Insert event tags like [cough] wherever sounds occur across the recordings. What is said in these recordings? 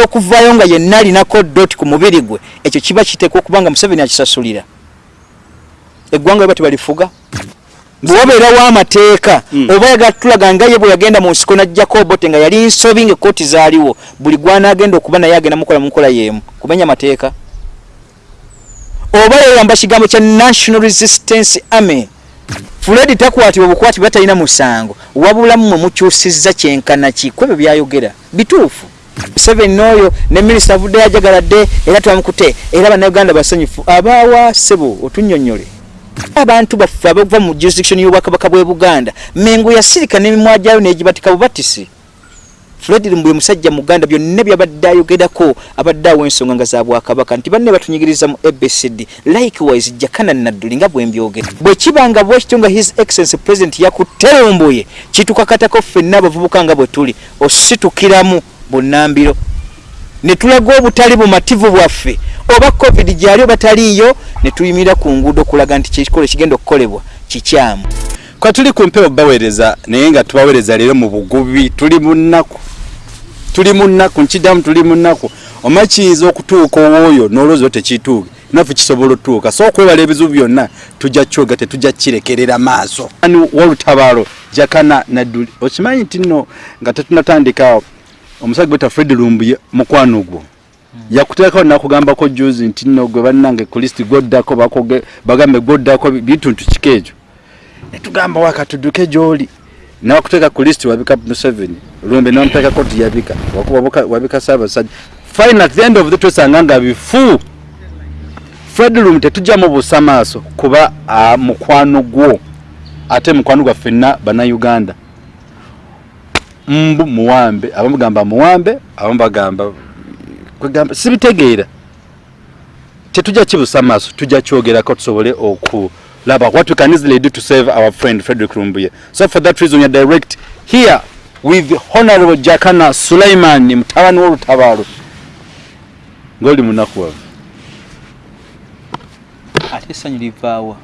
y'okuvaayo nga yenna alinako dot ku mubiri gwe ekyo kiba kiteekwa okuba nga museveni akisasulira. Eggwanga we bati balifuga. Bwewabeerawo amateeka Mm. oba yagatulaga nga ye bwe yagenda mu nsiko najjako obote nga yali nsobi nga ekooti zaaliwo buli gwanaagenda okuba naye agenda mukola mu nkola yeemu. Kumenya amateeka. Oba yeyamba kigambo kya national resistance army. Fred takwatibwa bukwati batalina musango wabula mmwe mukyusizza kyenkana ki? Kwebyo byayogera. Bituufu seven n'oyo ne minisita avudde yajagaladde era twamukute era bannayuganda basanyufu abaawa sebo otunnyonnyole. Abantu baffe abava mu jurisdiction y'obwakabaka bw'e buganda mengo yasirika n'emimwa gyayo n'egibatika bubatisi fred lumbwe musajja muganda byonna byabadde ayogerako abadde awo ensonga nga za bwakabaka. Nti banne batunyigiriza mu abcd likewise jakana nadduli nga bwembyogera bwe kiba nga bwekityo nga his excellence president yakutte lumbuye kitukakatako ffenna abavubuka nga bwe tuli ositukiramu bunnambiro. Ne tulaga obutali bumativu bwaffe. Oba covid gyali oba taliiyo ne tuyimirira ku nguudo okulaga nti kikolo ekigenda okukolebwa kikyamu. Kwa tuli ku mpewo baweereza naye nga tubaweereza leero mu bugubi tuli mu nnaku. Tuli mu nnaku nkiddamu tuli mu nnaku. Oma kiyinza okutuuka owooyo n'olowooza tekituuke naffe kisobola otuuka so okwewala ebizibu byonna tujja kyoga tetujja kirekerera maaso. Wolutabaalo jakana nadduli. Okimanyi nti nno nga tetunatandika omusajja gweta fred lumbuye mukwano gwo. Yakuteekao nakugambako juzi nti nno gwe bannange kristi gwoddako bagambe gwoddako bituntu kika ekyo. Netugamba waka tudduke gyoli. Nawakuteeka kristi wabika museveni. Lumbe namuteekako tiyabika Wakuba- wabika saabasajja fine at the end of the twesanga nga bifu. Fred lum tetujjamu busa maaso kuba ah, mukwano gwo. Ate mukwano gwaffe fenna bannayuganda mbu muwambe abamugamba muwambe abamugamba kugamba kwegamba sibitegeera. Tetujja kibusa maaso tujja kyogerako tusobole okulaba. What we can easily do to save our friend frederick rumbuye so for that reason we are direct here with honorable jakana suleiman mutabani w'olutabaalo ng'oli munakuwavu ate essanyu livaawa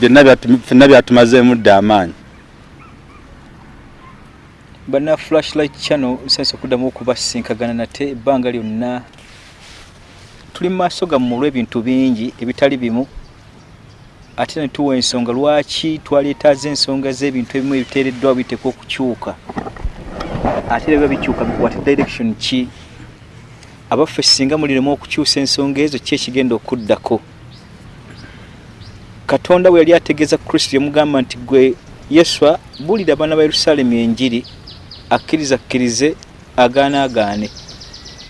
byonna byatumazeemu dda amaanyi banna flashlight channel nsanisa okuddamu okubasinkagana nate ebbanga lyonna. Tuli mu maaso gammwe olw'ebintu bingi ebitali bimu. Ate ne tuwa ensonga lwaki twaleetaaza ensonga z'ebintu ebimu ebiteereddwa biteekwa okukyuka? Ate era biba bikyuka bikwate direction ki? Abaffe singa muliremu okukyusa ensonga ezo ki ekigenda okuddako? Katonda bwe yali ategeeza kristo yamugamba nti gwe yeswa buulira abaana ba yerusaalemu enjiri akkiriza akkirize agaana agaane.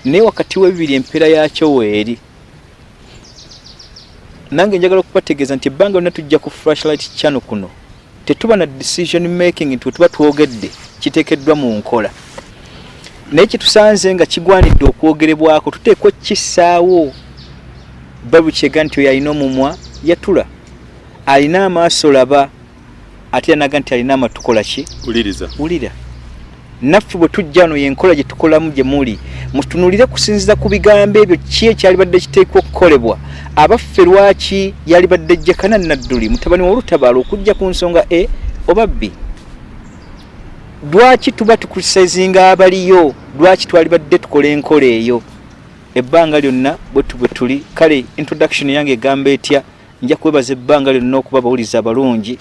Naye wakati w'ebibiri empeera yakyo weeri. Nange njagala okubategeeza nti ebbanga lyonna tujja ku flashlight channel kuno tetuba na decision making nti we tuba twogedde kiteekeddwa mu nkola. Naye kyetusanze nga kigwanidde okwogerebwako tuteekwa kissaawo. Babu kyega nti oyo alina omumwa yatula. Alina amaaso laba ate yanaga nti alina amatu kola ki wulira naffe bwe tujja wano yenkola gye tukolamu gye muli. Mutunulire kusinziza ku bigambo ebyo ki ekyalibadde kiteekwa okukolebwa? Abaffe lwaki yalibadde jakana nadduli mutabani w'olutabaalo okujja ku nsonga e oba b? Lwaki tuba tukusaizinga abaliyo? Lwaki twalibadde tukola enkola eyo? Ebbanga lyonna bwe tu bwe tuli. Kale introduction yange egamba etya? Nja kwebaza ebbanga lyonna okuba abawuliza abalungi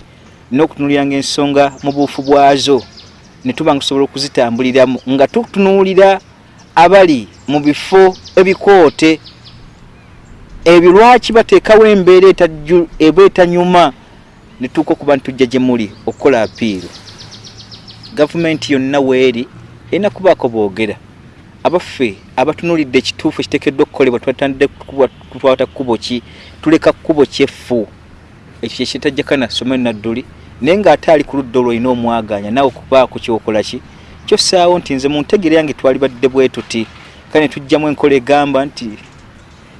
n'okutunuliranga ensonga mu buufu bwazo ne tuba nga tusobola okuzitambuliramu nga tutunuulira abali mu bifo ebikoote. Ebyo lwaki bateekawo embeera eba etanyuma ne tuuka okuba nti tujja gye muli okukola apiiro gavumenti yonna weeri erina kubaako boogera. Abaffe abatunuulidde ekituufu ekiteekeddwa okukolebwa twatandide tutwata kkubo ki? Tuleka kkubo kyeffu. Ekyo kyekitajjakana somero nadduli naye ng'ate ali ku ludda olwolina omwaganya. Naawe okubaako kyokola ki? Kyosaawo nti nze mu ntegere yange twalibadde bwe tuti kale ne tujjamu enkola egamba nti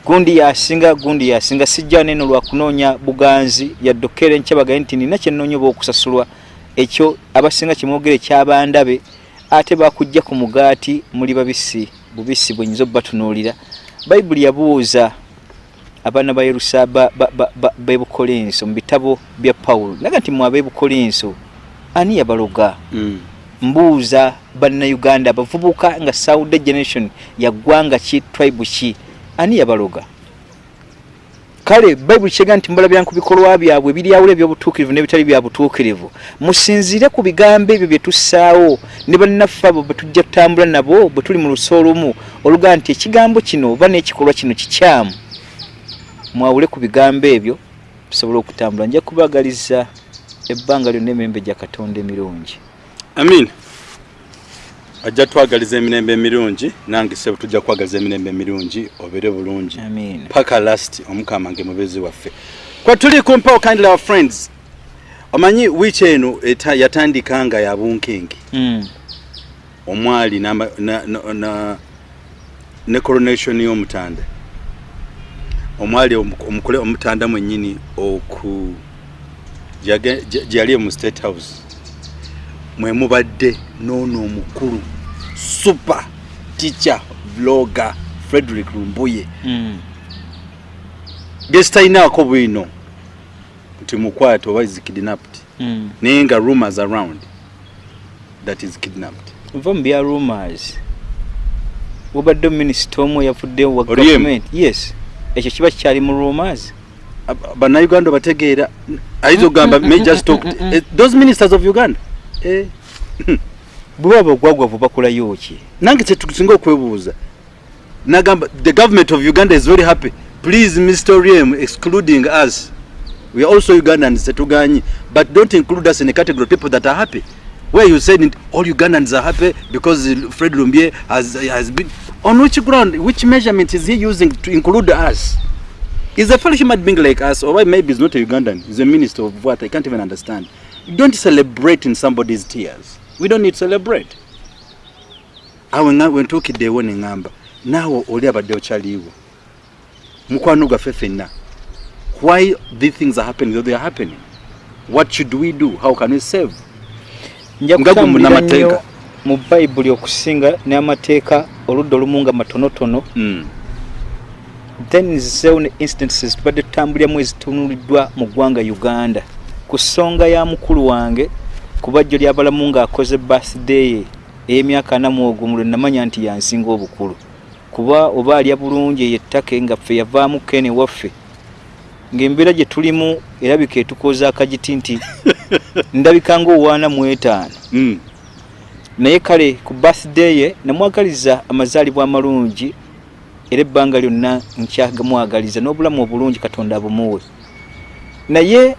gundi yasinga gundi yasinga sijja neno lwa kunoonya buganzi. Yadde okkeera enkyabagaye nti nina kyennoonya oba okusasulwa. Ekyo abasinga kyemwogere kyabandabe ate bakujja ku mugaati muli babisi bubisi bwenyinza obubatunuulira bayibuli yabuuza abaana ba yerusa bebukolinso mu bitabo bya pawulo. Naga nti mwe abebukolinso ani yabaloga? Mm. mbuuza bannayuganda abavubuka nga saude generation yaggwanga ki tribe ki ani yabaloga? Kale bayibuli kyega nti mubalabira ku bikolwa byabwe ebiryawula ebyobutuukirivu n'ebitali bya butuukirivu. Musinziire ku bigambo ebyo bye tussaawo ne bannaffe abo bwe tujja tutambula nabo bwe tuli mu lusa olumu olugaa nti ekigambo kino oba n'ekikolwa kino kikyamu mwawule ku bigambo ebyo tusobole okutambula. Nja kubagaliza ebbanga lyonna emirembe gya katonda emirungi. Amin. Ajja twagaliza emirembe emirungi nange sebo tujja kwagaliza emirembe emirungi obere bulungi. Paka last omukama nge mubezi waffe. Kwa tuli kumpa kindly our friends. Omanyi wiiki eno yatandika nga ya bunkenke. Mm. omwali ne coronation y'omutanda omwali omu- omukule omutanda mwennyini oku gyage- gye gye yali mu state house mwe mubadde n'ono omukulu super teacher vlogger frederick lumbuye. Gesitayinaako bwino nti mukwate oba is kidnapped. Mm. naye nga rumors around that is kidnapped. Nva mu bya rumors. Wabadde minisita omu eyavuddewo wa government. Yes ekyo kiba kikyali mu rumors. Ab- bannayuganda bategeera ayinza okugamba [laughs] mm, mm. eh, those ministers of uganda eh, bwe baba ogwagwavu bakolayo ki? Nange kyetusinga okwebuuza nagamba the government of uganda is very happy. Please mr oriem excluding us. We are also ugandans tetuganyi. But don't include us in a category of people that are happy. Where you said all ugandans are happy because fred lumbie has, has been on which ground which measurement is he using to include us? Is a fellow human being like us or maybe he's not a ugandan he's a minister of what i can't even understand. Don't celebrate in somebody's tears. We don't need to celebrate. Awe nga wentuukiddeewo ne ŋŋamba naawe oli abadde okyaliiwo mukwano gwaffe ffenna why these things are happening though they are happening? What should we do? How can we save nja kutambulira munnamateeka. nnyo mu bayibuli okusinga n'amateeka oludda olumu nga matonotono mm. then ne instances tubadde tutambuliramu ezitunuliddwa mu ggwanga uganda ku ssonga ya mukulu wange ku bajjo lyabalamu ng'akoze birthday ye ey'emyaka anamu ogwo mu lwe namanya nti yansinga obukulu kuba oba alya bulungi eyo ettake nga ffe yavaamu kene waffe ng'embeera gye tulimu erabika etukooza akagiti nti [laughs] ndabika ng'owaana mu etaano Mm. Naye kale ku birthday ye namwagaliza amazaalibwa amalungi era ebbanga lyonna nkyagamwagaliza n'obulamu obulungi katonda abumuwe. Naye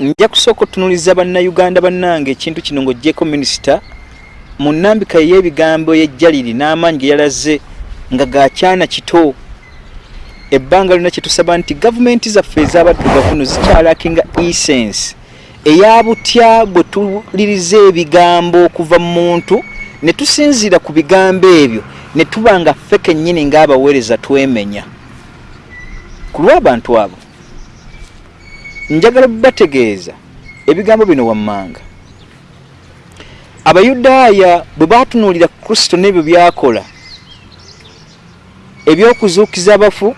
nja kusooka otunuliza bannayuganda bannange ekintu kino ng'oggyeko minisita mu nnambika ey'ebigambo ey'ejjaliri n'amaanyi ge yalaze nga gakyana kito. Ebbanga lyonna kyetusaba nti gavumenti zaffe ez'abaddugavu no zikyalakinga essence eya butya bwe tuliriza ebigambo okuva mu muntu ne tusinziira ku bigambo ebyo ne tuba nga ffe kennyini ng'abaweereza twemenya. Ku lw'abantu abo njagala bategeeza ebigambo bino wammanga. Abayudaaya bwe baatunuulira kristo n'ebyo byakola ebyokuzuukiza abafu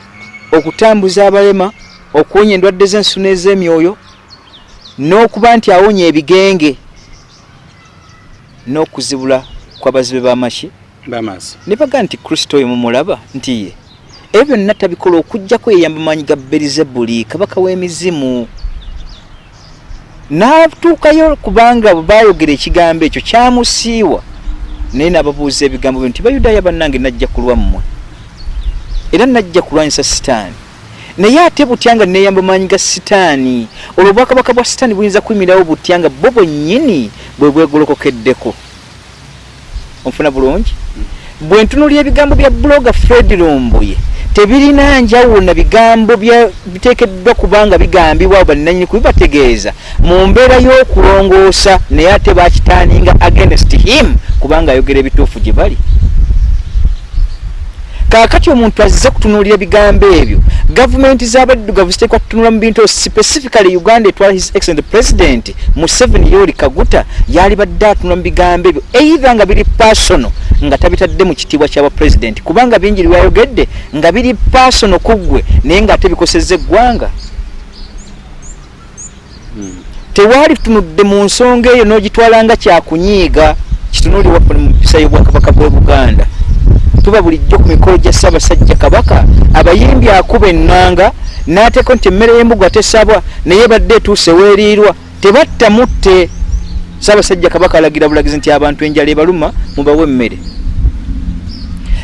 okutambuza abalema okuwonya endwadde z'ensu n'ez'emyoyo n'okuba nti awonya ebigenge n'okuzibula kw'abazibe b'amaki ne baga nti kristo oyo mumulaba nti ye. Ebyo byonna tabikola okugjako yeyamba maanyi ga berizebuli kabaka w'emizimu. N'atuukayo kubanga baayogera ekigambo ekyo kyamusiiwa. Naye n'ababuuza ebigambo byo nti bayudaaya bannange najja ku lwammwe era najja kulwanyisa sitaani naye ate butya nga neeyamba maanyi ga sitaani? Olwo obwakabaka bwa sitaani buyinza kuyimirawo butya nga bo bwennyini bwe bwegolokokeddeko? Onfuna bulungi? Bwe ntunulira ebigambo bya buloga fred lumbuye tebirina njawulo na bigambo biteekeddwa kubanga bigambibwa abo bannanyini kubibategeeza mu mbeera y'okulongoosa naye ate bakitaaninga against him kubanga ayogera ebituufu gye bali. Kaakati omuntu azze kutunuulira ebigambo ebyo gavumenti z'abaddugavu ziteekwa kutunula mu bintu specifically uganda etwala his excellent president museveni yoli kaguta yali badde atunula mu bigambo ebyo eitha nga biri personal nga tabitadde mu kitiibwa ky'abapulezidenti kubanga bingi byayogedde nga biri personal ku ggwe naye ng'ate bikosezza eggwanga. Tewaali tunudde mu nsonga eyo n'ogitwala nga kyakunyiiga kitunuulirwa ku mpisa y'obwakabaka bwe buganda tuba bulijjo ku mikolo gya ssaabasajja kabaka abayimbi akuba ennanga n'ateeko nti emmere y'embugu atesabwa naye badde etuuse weeriirwa. Tebatta mutte. Ssaabasajja kabaka alagira bulagizi nti abantu enjala ebaluma mubawe emmere.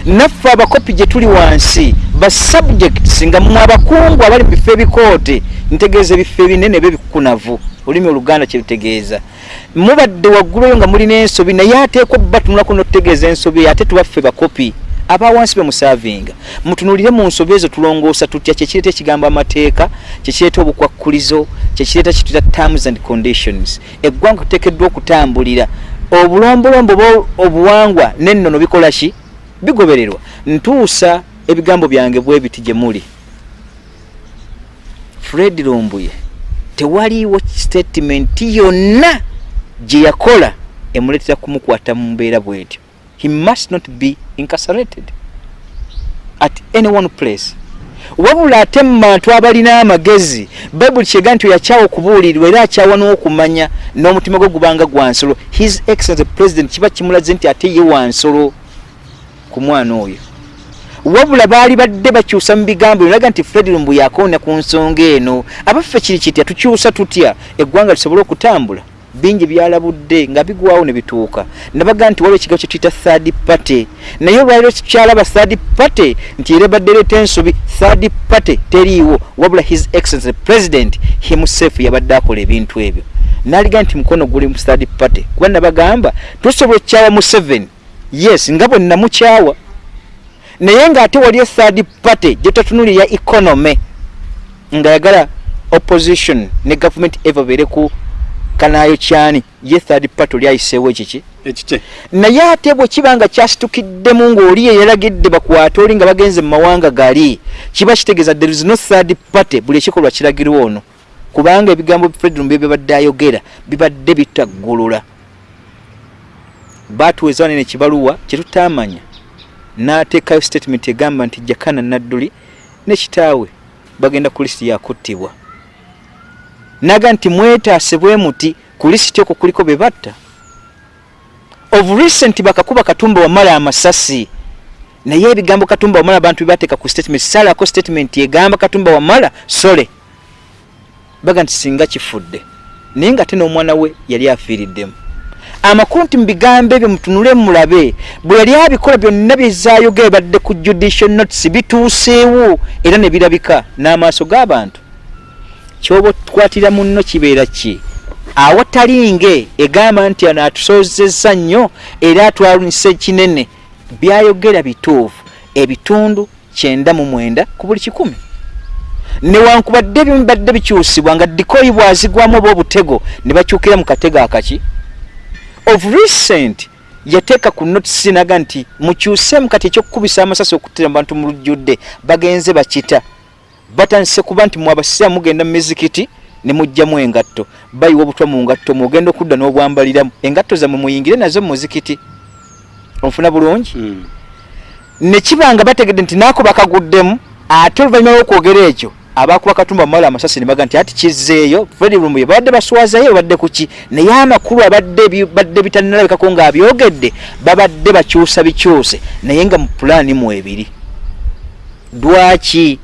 Naffe abakopi gye tuli wansi basubjects nga mwe abakungu abali mu bifo ebikoote ntegeeza ebifo ebinene byebikunavu olulimi oluganda kyebitegeeza mubadde waggulu eyo nga mulina ensobi naye ateekwa batunulako notutegeeza ensobi ate tubaffe bakopi abawansi bemusaavinga mutunulire mu nsobi ezo tulongoosa tutya? Kyekireeta ekigambo amateeka kyekireeta obukwakkulizo kyekireeta kituyita terms and conditions. Eggwanga tuteekeddwa okutambulira. Obulombolombo obuwangwa nennono bikola ki? Bigobererwa. Ntuusa ebigambo byange bwe biti gye muli. Fred lumbuye tewaliiwo statement yonna gye yakola emuleetera kumukwata mu mbeera bwetyo he must not be incarcerated at any one place. Wabula ate mu bantu abalina amagezi bayibuli kyega nti oyakyawa okubuulirirwa era akyawa n'okumanya n'omutima gwe gubanga gwansolo his excellence president kiba kimulaze nti ate ye wansolo ku mwana oyo. Wabula baali badde bakyusa mu bigambo biraga nti fred lumbu yakoona ku nsonga eno. Abaffe kiri kitya? Tukyusa tutya? Eggwanga lisobole okutambula bingi byalabudde nga bigwawo ne bituuka. Nabaga nti waliwo ekigambo kyetuyita third party naye olwaliro kyalaba third party nti era badde leeta ensobi third party teriiwo wabula his excellence president himself yabadde akola ebintu ebyo. Naliga nti mukono guli mu third party kuba nabagamba tusobola okukyawa mu seven yes nga bwe namukyawa. Naye ng'ate wali ethird party gyetatunulira economy nga yagala opposition ne government eva beere ku kanaayo kyani? Ye third party oli ayiseewo ekiki? Ekike. Naye ate bwe kiba nga kyasitukiddemu ng'oli ye yalagidde bakwate oli nga bagenze mu mawanga gali kiba kitegeeza there is no third party buli ekikolwa kiragirwa ono. Kubanga ebigambo fredrum bye bibadde ayogera bibadde bitaggulula. Batuweza wanene ekibaluwa kyetutamanya n'ateekayo statement egamba nti jakana nadduli ne kitaawe. Bagenda ku lisiti yakuttibwa naga nti mwetaase bwe muti ku lisiti okwo kuliko be batta. Of recent bakakuba katumba wamala amasasi naye ebigambo katumba wamala abantu bebateeka ku statement salako statement egamba katumba wamala sole. Baga nti singa kifudde naye nga te n'omwana we yali afiiriddemu. Amakulu nti mubigambo ebyo mutunule mulabe bwe yali abikola byonna byezayogera badde ku judicial notice bituuseewo era ne birabika n'amaaso g'abantu kyoba otukwatira munno kibeera ki? Awatalinge egamba nti ano atusoozezza nnyo era atwalunisa kinene. Byayogera bituufu. Ebitundu kyenda mu mwenda ku buli kikumi. Newankubadde ebimu badde bikyusibwa nga dikoyi bwazigwamu oba obutego ne bakyukira mu katego akaki? Of recent yateeka ku notisi naga nti mukyusemu kati ekyokukubisa amasasi okuttira mu bantu mu lujjudde bagenze bakita batandise kuba nti mwabasiraamu mugenda mu mizikiti ne mugjamu engatto. Bayiwa obutwa mu ngatto mugenda okudda n'obwambaliramu engatto zammwe muyingire nazo mu muzikiti onfuna bulungi? Mm. ne kiba nga bategedde nti naako bakaguddemu ate oluvannyuma lw'okwogera ekyo abakuba katumba mumala amasasi ne baga nti ati kizzeeyo fredi lumbuye babadde baswazayo babadde kuki naye amakulu abadde badde bitannalabikako ng'abyogedde babadde bakyusa bikyuse. Naye nga mu pulaani mu ebiri lwaki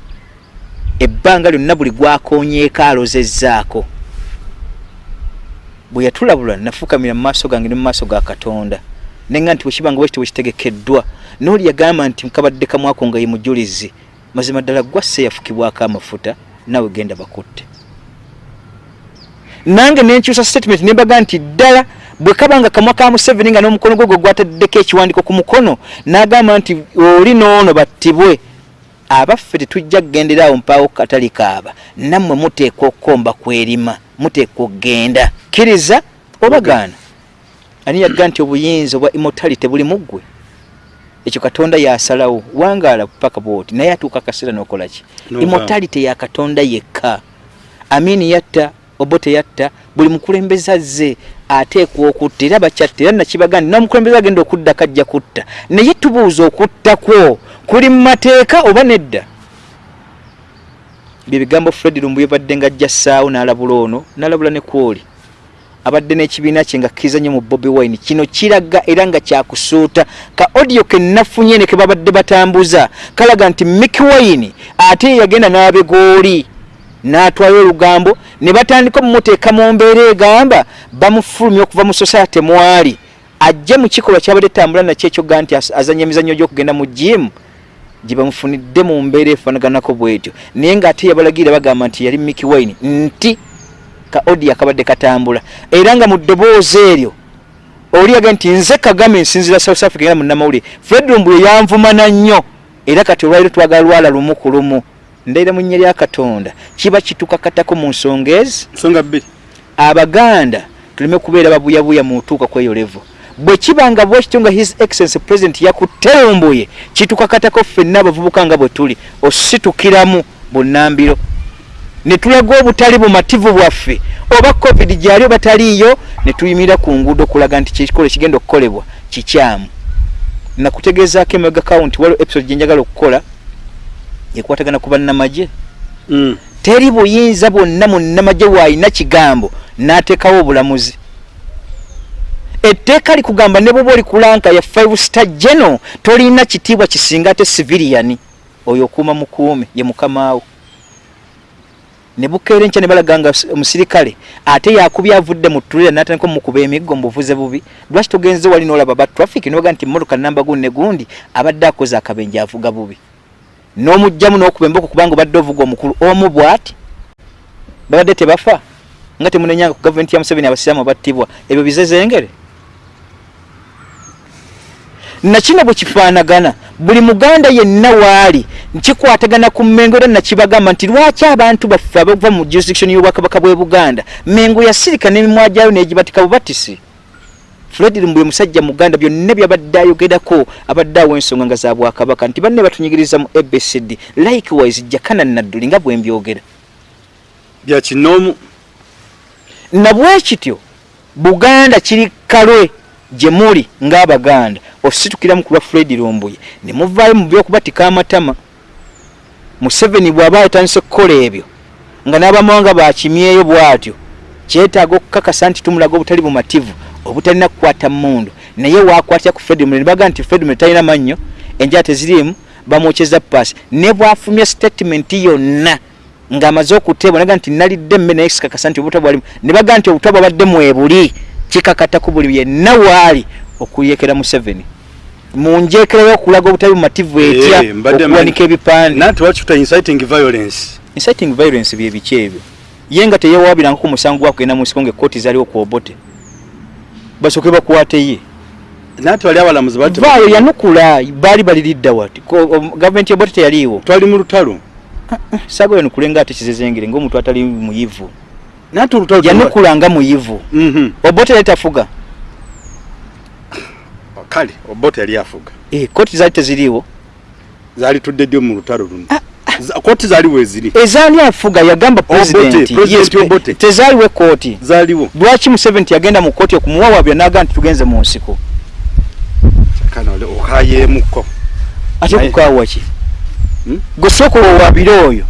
ebbanga lyonna buli gwakonyeeko alozezzaako bwe yatulabula nafukamira mu maaso gange ne mu maaso ga katonda. Nenga nti bwekibanga bwekiti bwekitegekeddwa nooli yagamba nti nkabadde kamwako nga ye mujulizi. Mazima ddala gwasse yafukibwako amafuta nawe genda bakutte. Nange nenkyusa statement nembaga nti ddala bwe kaba nga kamwa ka museveni nga n'omukono gwe gwe gwataddeko ekiwandiiko ku mukono n'agamba nti oli noono battibwe abaffe tetujja kugendera awo mpaawo katali kaaba. Nammwe muteekwa okukomba kwerima muteekwa okgenda. Kkiriza oba gaana ani yagga nti obuyinza obwa immortality buli muggwe? Ekyo katonda yasalawo. Wangaala paka bwoti naye atuuka akaseera n'okola ki? Nova. immortality ya katonda yekka. Amini yatta obote yatta buli mukulembeze azze ateekwa okutta era bakyatta era nakibaga nti nomukulembeze agenda okudda kajja kutta. Naye tubuuza okutta kwo kuli mu mateeka oba nedda? Bye bigambo fred lumbu yebadde nga ajja ssaawo n'alabula ono n'alabula ne kwoli. Abadde n'ekibiina kye nga kiza nnyo mu bobi wine. Kino kiraga era nga kyakusuuta ka audio ke nafunye ne ke babadde batambuza. Kalaga nti miki wine ate yagenda n'abegooli n'atwayo olugambo ne batandika omumuteeka mu mbeera egamba bamufulumya okuva mu society mwali. Ajje mu kikolwa kyabadde tambula nakyo ekyoga nti azanya emizannyo gy'okugenda mu jimu gye bamufunidde mu mbeera efaanaganako bwetyo. Naye ng'ate yabalagirira bagamba nti yali miki wine nti ka odi akabadde katambula. Era nga mu ddoboozi eryo oli yage nti nze kagame nsinzira south africa era munnamawulire. Fred lumbuye yanvumana nnyo. Era kati olwaliro twagala lwala lumu ku lumu. Ndaira mu nnya lya katonda. Kiba kitukakatako mu nsonga ezi? Nsonga bbiri. Abaganda tuleme kubeera babuyabuya mu tuuka kweyo levo bwe bwekityo nga his excellence president yakutelumbuye kitukakatako ffenna abavubuka nga bwe tuli ositukiramu bunnambiro. Ne tulaga obutali bumativu bwaffe oba covid gyali oba taliiyo ne tuyimirira ku nguudo okulaga nti kikolo ekigenda okukolebwa kikyamu. Nakutegeezaako emega kawunti waliwo episode gyenjagala okukola ekwatagana ku bannamagye. Mm. teri buyinza bwonna munnamagye bwalina kigambo n'ateekawo obulamuzi etteeka likugamba ne bwoba oli kulanka ya five star geno tolina kitiibwa kisinga ate civilian. Oyo okuuma mukuume ye mukamaawo ne bukeera enkya ne balaga nga omusirikale ate yakubya avudde mu ttulira n'atandika omukuba emiggo mu buvuze bubi. Lwaki togenze wali n'olaba ba traffic? Nibaga nti mmotoka namba gundi ne gundi abadde akoze akabenje avuga bubi. N'omugjamu n'okuba emboko kubanga obadde ovuga omukulu. Omu bw'ati? Babadde tebafa? Nga temunenyanga ku gavumenti ya museveni abasiraamu battibwa ebyo bizezengere nakino bwe kifaanagana buli muganda yenna waali nkikwatagana ku mmengo era nakibagamba nti lwaki abantu baffe abava mu jurisdiction y'obwakabaka bw'e buganda mengo yasirika n'emimwa gyayo n'egibatika bubatisi fred lumbuye musajja muganda byonna byabadde ayogerako abadde awo ensonga nga za bwakabaka nti banne batunyigiriza mu abcd likewise jakana nadduli nga bwe mbyogera. Bya kinoomu. Na bwe kityo buganda kiri kalwe gye muli ng'abaganda. Ositukiramu ku lwa fred lumbuye. Ne muvaayo mu byokubatika amatama. Museveni bw'aba yatandise kukola ebyo nga n'abamawanga bakimyeyo bw'atyo kyetaaga okukakasa nti tumulaga obutali bumativu obutalina kukwata mmundu. Naye wakwatya ku fred ne baga nti fred talina mannyo enjala teziriimu bamwokyeza paasi. Ne bwafumya statement yonna ng'amaze okuteebwa naga nti nalidde emme naye sikakasa nti obutwa bwalimu. Ne baga nti obutwa bwabadde mwebuli kikakata ku buli yenna waali okuyekera museveni. Munjekerayo okulaga obutali bumativu etya Eh, okuwanika ebipande? Nati wakifuta inciting violence? Inciting violence bye biki ebyo? Ye nga teyewabirangako musango gwakugenda mu nsiko ngaekkooti zaliwo ku obote basooke bakwate ye. Nati wali abalamuzi bati vaayo yanukula baali baliridda wati. O- gavumenti yobote teyaliiwo. Twali mu lutalo. Saaga yanukule nga ate kizezengere ngaomuntu atali muyivu yanukula nga muyivu. Mhm. obote yali tafuga kale obote yali afuga Eh, kooti zaali teziriiwo. Zaali tudde ddyo mu lutalo luno. Za- kooti zaali weziri ezaani afuga yagamba tezaaliwo ekooti zaaliwo. Lwaki museveni yagenda mu kooti okumuwawabya naga nti tugenze mu nsiko. Okayeemuko ate kukaawa ki? Hmm? gwe sooka owawabire oyo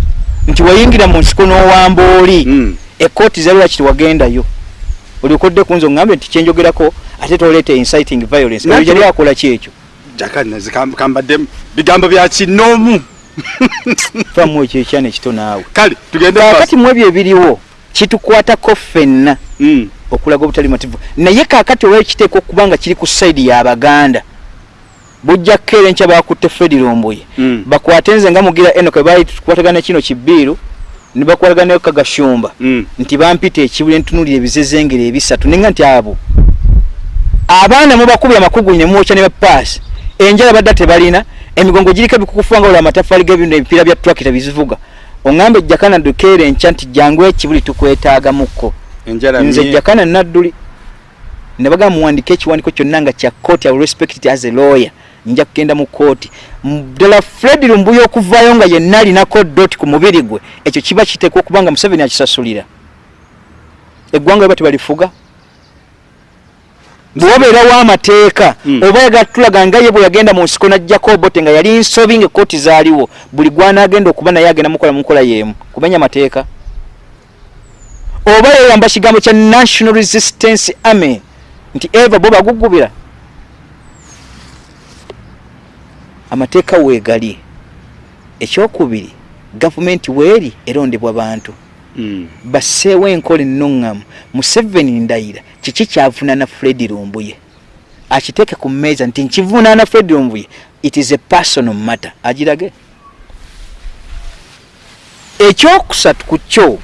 nti wayingira mu nsiko n'owamba oli Ekooti zaali lwaki tewagendayo? Olyokodde kunze oŋŋambe nti kyenjogerako ate toleeta inciting violence. Oyo yali akola ki ekyo? Jakana zikambadde bigambo bya kinoomu. [laughs] Famu ekyo ekyana ekito naawe. Kale tugende kaakati mu ebyo ebiriwo kitukwatako ffenna Mm. okulaga obutali mativu. Naye kaakati olwali kiteeka okuba nga kiri ku sayidi y'abaganda bujja kukeera enkya bakutte fred lumbuye Mm. bakwate nze nga mugira enoka baali tukwatagana kino kibbiiru ne bakwataganayo kagashumba Mm. nti bampita ekibuli ntunulira ebizezengere ebisatu. Nenga nti abo abaana mubakubira amakugu ne mwokya ne bapaasi enjala badda tebalina emigongo giriko ebikukufuba nga olwa amataffaali g'ebintu ebipiira bya twakita bizivuga. Oŋŋambe jakana dukeera enkya nti jangu ekibuli tukwetaagamuko enjala nze mye- jakana nadduli ne bagamba muwandike ekiwandiiko kyonna nga kya will respect as a lawyer nja kugenda mu kooti M- ddala fred lumbuya okuvaayo nga yenna alinako doti ku mubiri gwe ekyo kiba kiteekwa okuba nga museveni akisasulira. Eggwanga bwe tebalifuga bwewabeerawo amateeka Mm. oba yagatulaga nga ye bwe yagenda mu nsiko najjako obote nga yali nsobi nga ekooti zaaliwo buli gwanaagenda okuba naye agenda mukola mu nkola yeemu kumenya mateeka oba yeyamba kigambo kya national resistance army nti eva bo bagugubira amateeka weegali. Ekyokubiri gavumenti weeri erondebwa bantu. Mm. basseewo enkola ennuŋŋamu museveni ndayira kiki kyavunaana fred lumbuye? Akiteeke ku mmeeza nti nkivunaana fred lumbuye it is a personal matter. Agirage. Ekyokusatu ku kyo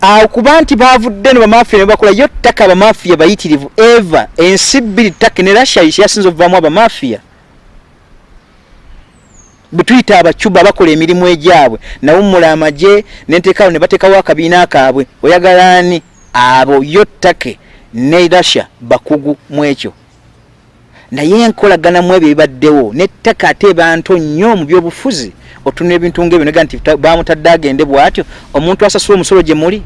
awo kuba nti bavudde ne bamafiya ne bakola yo ttaka abamafiya bayitirivu eva ensi bbiri ttaka ne russia yasinza okuvaamu abamafiya bwe tuyita abacuba bakola emirimu egyabwe nawummula amagye nenteekawo ne bateekawo akabiina kaabwe. Oyagala ani? Abo yo ttake ne russia bakugu mu ekyo. Naye enkolaganamu ebyo bibaddewo nettaka ate banto nnyo mu byobufuzi otunula ebintu ngaebyo nega nti ta- bamutadde agende bw'atyo omuntu asasula omusolo gye muli.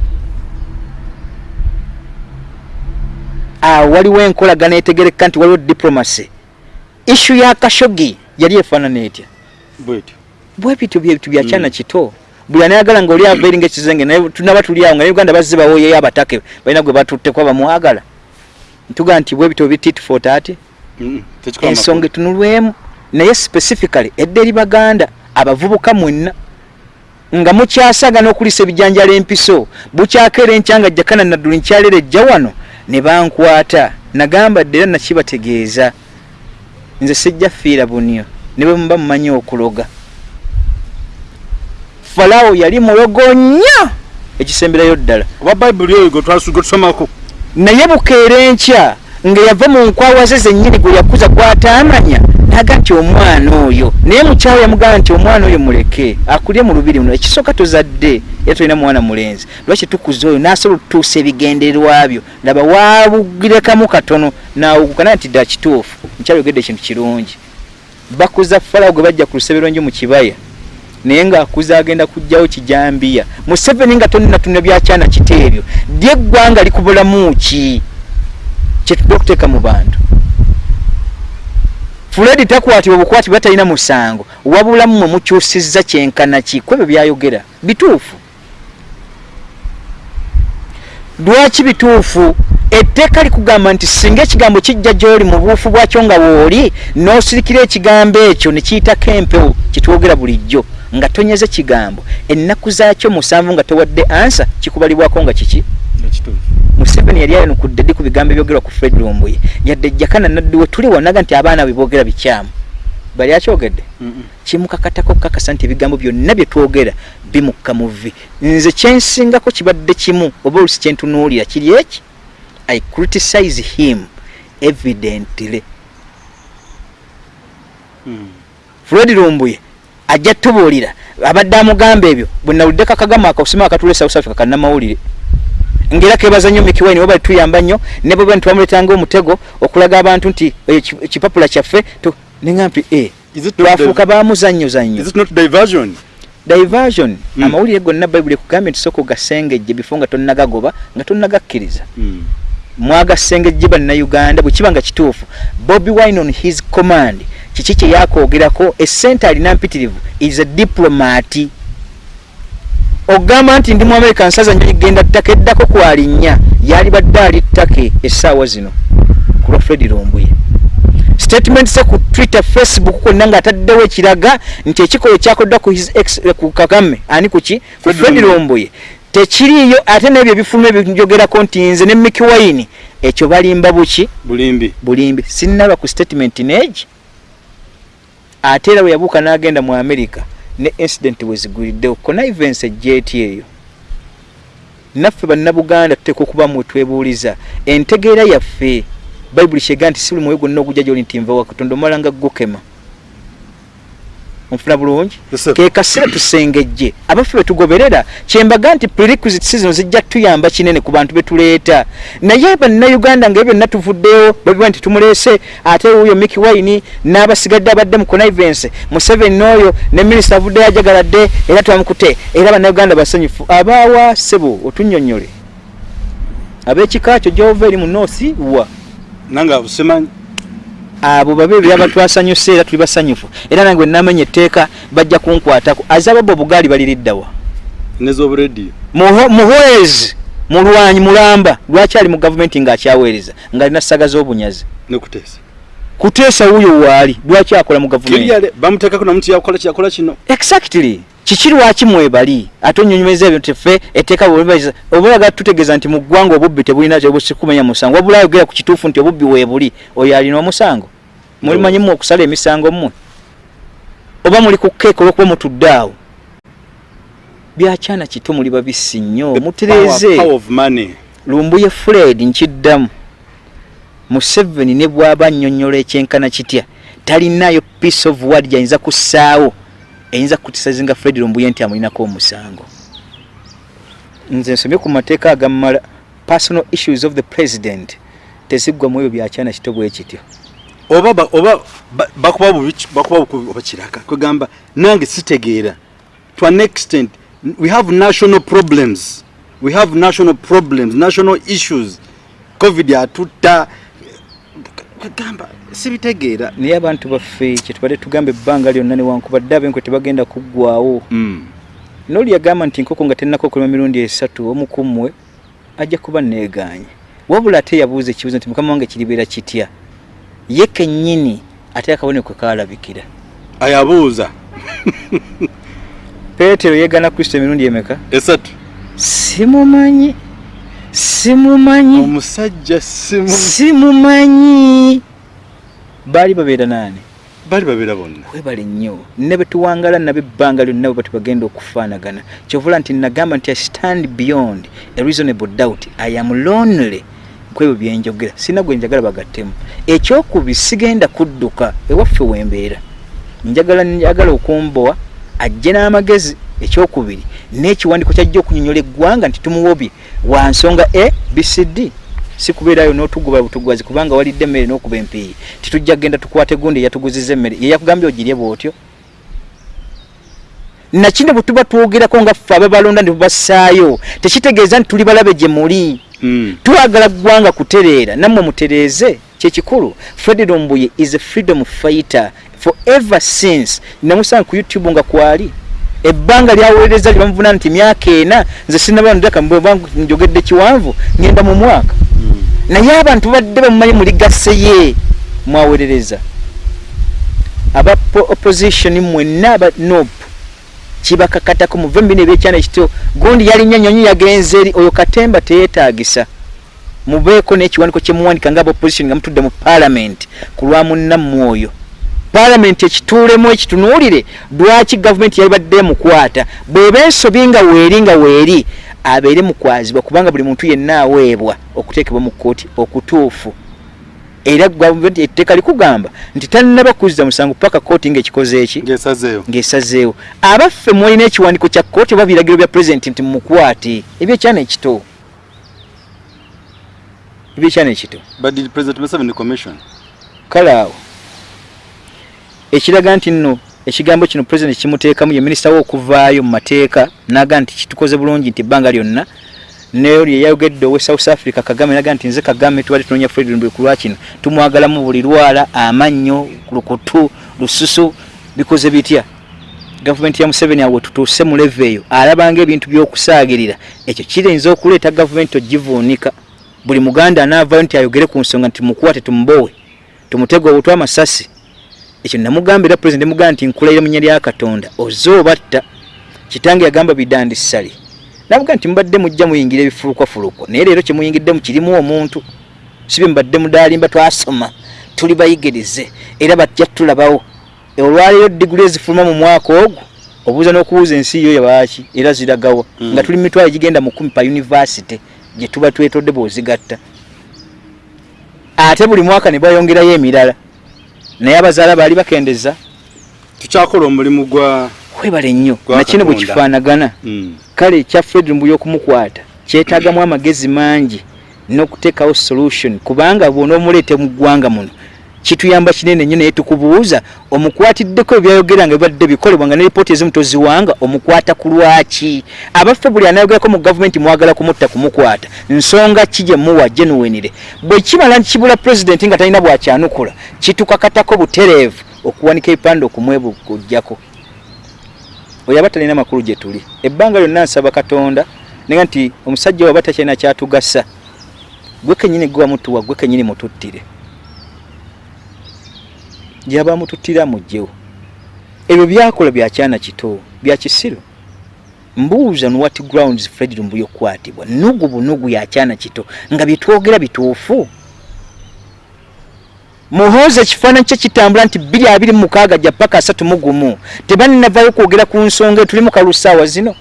Awo waliwo enkolagana etegereka nti waliwo diplomacy. Ishu ya kashogi yali efaanana etya bwetyo. Bwebityo byebintu bya kyana Mm. kito. Buli anayagala nga oli ava eri ngaekizenge naye tunaba tuli awo nga uganda bazze bawoyeyo abatake balina gwe batutteko abamwagala ntugaa nti bwebityo bitit for tekikola ensonga etunulwemu. Naye specifically edda eri baganda abavubuka mwenna nga mukyasagana okulisa ebijanjala empiso bukyakeera enkyanga jakana nadduli nkyalera ejja wano ne bankwata. Nagamba dde era nakibategeeza. Nze sijja fiira bunyo ne bwe muba mumanyi okuloga. Falawo yali mulogo nnyo ekisemberayo ddala. Oba bayibuli eyo gwe twasu- gwe tusomako? Naye bukeera enkya nga yava mu nkwawa ze zennyini gwe yakuza gw'ataamanya. Naga nti omwana oyo naye mukyalo yamugamba nti omwana oyo muleke akulye mu lubiri muno ekisooka tozadde era tolina mwana mulenzi. Lwaki tukuza oyo? N'asobola okutuusa ebigendererwa byo. Laba waabugirekamu katono naawuguka naye nti dda kituufu. Mukyalo yogedde ekintu kirungi bakuza falawo gwe bajja ku luseberonjo mu kibaya. Naye ng'akuza agenda kugjawo kijambiya. Museveni nga tonnatunna byakyana kito ebyo. Dy eggwanga likubulamu ki? Kyetudde okuteeka mu bantu. Fuledi takwatibwa bukwati bwa talina musango. Wabulamu mwe mukyusizza kyenkana ki? Ku ebyo byayogera. Bituufu. Lwaki bituufu etteeka likugamba nti singa ekigambo kijja gy'oli mu buufu bwakyo nga wooli n'osirikira ekigambo ekyo ne kiyitako empewo kitwogera bulijjo nga tonyeze kigambo. Ennaku zaakyo musanvu nga towadde ansa kikubalibwako nga kiki? Museveni yali ayanukudde ddi ku bigambo ebyogerwa ku fred lumbuye yadde jakana naddi we tuli wanaga nti abaana bwe boogera bikyamu. Bali akyogedde? Kimukakatako okukakasa nti ebigambo byonna bye twogera bimukka mu vvi. Nze kyensingako kibadde kimu oba olusi kyentunuulira kiri eki i criticize him evidently. Mm. fred lumbuye ajja tubuulira. Abadde amugamba ebyo bwe nawuliddeko akagama akakusima akatula south africa kannamawulire. Ngaera kebaza nnyo mikiwaini oba tuyamba nnyo ne bwe twamuletanga omutego okulaga abantu nti eki- ekipapula kyaffe tu- neŋa mpi e Is it not twafuuka bamuzannyoza nnyo is it not diversion? Diversion? Mm. amawulire gonna bayibuli ekugambye nti sooka ogasengejje bifo nga tonnagagoba nga tonnagakkiriza Mm. Mwagasengejje bannayuganda bwe kiba nga kituufu bobi wine on his command. Kiki kye yakwogerako? Essente alina mpitirivu is a diplomati ogamba nti ndi mu america nsaza nyo genda ttaka eddako kwalinnya yali badde ali ttake essaawa zino ku lwa fred lumbuye. Statement se ku twitter facebook kwonna ng'ataddewo ekiraga nti ekikolo kyakoddwa ku his ex, ku kagame ani kuki ku Fred fred Lumbuye. lumbuye tekiriiyo ate n'ebyo ebifuluma ebinjogerako nti nze ne miki wine ekyo balimba buki? Bulimbi. Bulimbi. Sinnalwa ku statement neegi ate era bwe yabuuka n'agenda mu america ne incident bwe ziguliddewo connivance ejjeeti eyo. Naffe bannabuganda tuteeka okuba mwe twebuuliza entegeera yaffe bayibuli kyega nti si buli mwoyo gwonna ogujja gyoli nti nva wa katonda omala nga gukema onfuna bulungi ke kaseera tusengejje. Abaffe betugoberera kyembaga nti prerequisite zino zijja tuyamba kinene ku bantu betuleeta naye bannayuganda nga byonna tuvuddeyo babiwa nti tumuleese ate wuyo miki wine n'abasigadde abadde mu connivance museveni n'oyo ne minisita avuddeyo ajagaladde era twamukute. Era bannayuganda basanyufu. Abaawa sebo otunnyonnyole. Ab'ekika kyo gyova eri mu noosi wa? Nanga busemanyi abo babe byaba twasanyuse era tuli basanyufu. Era nange wenamenya etteeka bajja kunkwatako. Azababo obugaali baliriddawa nez'obulediyo muhwezi mulwanyi mulamba. Lwaki ali mu gavumenti ng'akyaweereza? Ng'alina ssaga z'obunyazi. Nekuteesa kuteesa wuuyo waali lwaki akola mu gavumenti? Bamuteekako namuntu yakola kyakola kino? Exactly. Kiki lwaki mwebali? Ate onyonyomeza ebyo tefe etteeka oyagala tutegeeza nti mu ggwanga obubbi tebulina tebusikumenya musango. Wabula ayogera ku kituufu nti obubbi weebuli oyo alina omusango mulimanyi mmwe okusala emisango mmwe? Oba muli ku keeka olwokuba mutudde awo? Byakyana kito muli babisi nnyo mutereeze. money. Lumbuye fred nkiddamu museveni ne bw'aba annyonnyola ekyenkana kitya? Talinayo piece of word gyayinza kussaawo eyinza kutisazinga fred lumbuye nti amulinako omusango. Nze nsomye ku mateeka agammala. Personal issues of the president. Teziggwa mu ebyo byakyana kito bwe kityo oba ba- oba ba- bakuba bubi bakuba bukubi oba kiraka. Kwegamba nange sitegeera. To an extent we have national problems. We have national problems national issues. Covid atutta kwegamba sibitegeera. Naye abantu baffe kyetubadde tugamba ebbanga lyonna newankubadde abenkwe tebagenda kuggwawo Mm. noli yagamba nti nkoko nga tennako okulima mirundi esatu omukummwe ajja kuba neeganye wabula ate yabuuza ekibuzo nti mukama wange kiribeera kitya ye kennyini ate akabonero kwe kaalabikira. Ayabuuza [laughs] peetero yeegana kristo emirundi emeka? Esatu. Simumanyi simumanyi. Omusajja simu simumanyi. Baali babeera naani? Bali babeera bonna. Webale nnyo. Ne betuwangala nabo ebbanga lyonna bwe batibagenda okufaanagana kyovula nti nagamba nti i stand beyond a reasonable doubt. I am lonely kwebyo byenjogera sina gwe njagala bagattemu. Ekyokubiri sigenda kudduka ewaffe wembeera. Njagala njagala okumbowa ajje n'amagezi. Ekyokubiri n'ekiwandiiko kyajja okunyonyola eggwanga nti tumuwobye wa nsonga a bcd si kubeerayo n'otugoba butugwazi kubanga walidde emmere n'okuba empiiyi titujja kgenda tukwate gundi eyatuguziza emmere. Ye yakugambye ogirye bw'otyo? Nakino bwe tuba twogerako nga ffe ababalonda ne tubassaayo tekitegeeza nti tuli balabe gye muli. Twagala ggwanga kutereera nammwe mutereeze kyekikulu fred lumbuye is a freedom fighter forever since. Namusanga ku youtube nga kwali. Ebbanga lyaweereza lye bamuvunaana nti myaka ena nze sinabandaka njogedde kiwanvu ngenda mu mwaka. Naye abantu badde bamumanyi muligaseye mwawerereza aba po- opposition mwenna aba nop kibakakatako muve mubino ebyekyana ekito gundi yalinnya nyonyi yagenze eri oyo katemba teyeetagisa mubeeko n'ekiwandiiko kyemuwandika nga opposition nga mutudde mu parliament ku lwa munnammwe oyo parliament ekituulemu ekitunuulire lwaki gavumenti yali badde emukwata? Bw'eba ensobi nga weeri nga weeri abeere mukwazibwa kubanga buli muntu yenna aweebwa okuteekebwa mu kkooti okutuufu era gavumenti etteeka likugamba nti tannaba kuzza musango paka kkooti ng'ekikoze eki? Ng'esazeewo. Ng'esazeewo. Abaffe mwolina ekiwandiiko kya kkooti oba biragiro bya pulezidenti nti mumukwate ebyekyana ekito. Ebyekyana ekito. But the president museveni commission? Kale awo. Ekiraga nti nno ekigambo kino pulezidenti kimuteekamu ye minisita we okuvaayo mu mateeka naga nti kitukoze bulungi nti ebbanga lyonna neoli yayogedde owe south africa kagame naga nti nze kagame tubadde tunoonya fred lumbe ku lwakino tumwagalamu buli lwala amannyo lukutu lususu bikoze bitya? Gavumenti ya museveni awe tutuuse mu leve eyo alabanga ebintu by'okusaagirira. Ekyo kirinza okuleeta gavumenti ogivuunika. Buli muganda anaavayo nti ayogere ku nsonga nti mukuwate tumubowe tumutega obutwa amasasi. Ekyo namugambira pulezidenti mugamba nti nkulayira mu nnya lya katonda oze obatta. Kitange yagamba bidandi ssali navuga nti mubadde mujja muyingira ebifulukwafulukwa naye leero kyemuyingiddemu kirimu omuntu. Sibye mubadde mudalimba twasoma tuli bayigirize era bajja tulabawo. Olwaleero diguli ezifuluma mu mwaka ogwo obuuza n'okubuuza ensi yo yabaaki era ziragawa. Mm. nga tuli mitwalo egigenda mu kumi pa univasite gye tuba twetodde bw'ozigatta. Ate buli mwaka ne bayongerayo emirala. Naye abazaala baali bakendeza. Tukyakola omulimu gwa webale nnyo nakino bwe kifaanagana. Mm. kale ekya fred mbuyo okumukwata kyetaagamu amagezi mangi n'okuteekawo solution kubanga bw'onoomuleete mu ggwanga muno kituyamba kinene nnyo naye tukubuuza omukwatiddeko ebyayogera nga bibadde bikolebwa nga ne lipooti ezimu toziwanga omukwata ku lwaki? Abaffe buli anayogerako mu gavumenti mwagala kumutta kumukwata. Nsonga ki gye muwa genuwenire? Bwe kimala kibula pulezidenti nga talina bwakyanukula kitukakatako butereevu okuwanika ebipande okumwebukujjako oyo aba talina makulu gye tuli. Ebbanga lyonna nsaba katonda nega nti omusajja waba takyalina kyatugasa gwe kenyini gwe wamutuwa gwe kenyini mututtire. Gyaba mututtira mugjewo ebyo byakola byakyana kito byakisiro mbuuza n what grounds fred lumbuyo okukwatibwa nugu bunugu yakyana kito nga byetwogera bituufu muhoozi ekifaananyi kye kitambula nti bbiri abiri mukaaga jja paka asatu mu gumu tebaninavayo kwogera ku nsonga tuli mu kalusaawa zino.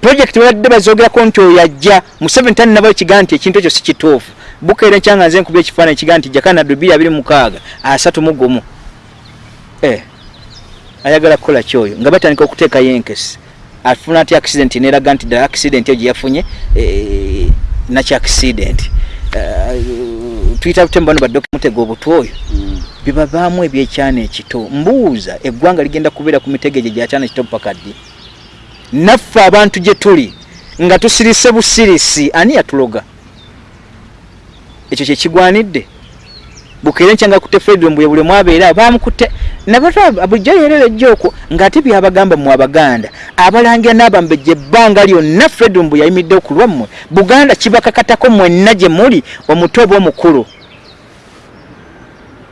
Projekiti babadde bazogerako nti oyo ajja museveni taninavayo kigaa nti ekintu ekyo si kituufu. Bukeera enkyanga nze nkuba ekifaananyi kigaa nti jakanado bbiri abiri mukaaga asatu mu gumu. Eh, ayagala kukola kyoyo nga batandika okuteekayo enkesi. Afuna ati accident neraga nti ddala accident eyo gyeyafunye eh, nakyo accident? Eh, tuyita butemba bano badde okumutega obutwa oyo bibavaamu ebyekyana ekito. Mbuuza eggwanga ligenda kubeera ku mitego egyo gyakyana ekito paka ddi? Naffe abantu gye tuli nga tusirise busirisi ani yatuloga? Ekyo kyekigwanidde bukeere nkyanga kutte fredro mbuye buli mwabeera bamukute bulijjo yerera ejjo okwo ng'ate byabagamba mu abaganda. Abalangira n'abambejja ebbanga lyonna fredro mbu yayimidde ku lwammwe. Buganda kibakakatako mwenna gye muli omuto oba omukulu.